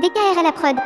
DKR à la prod.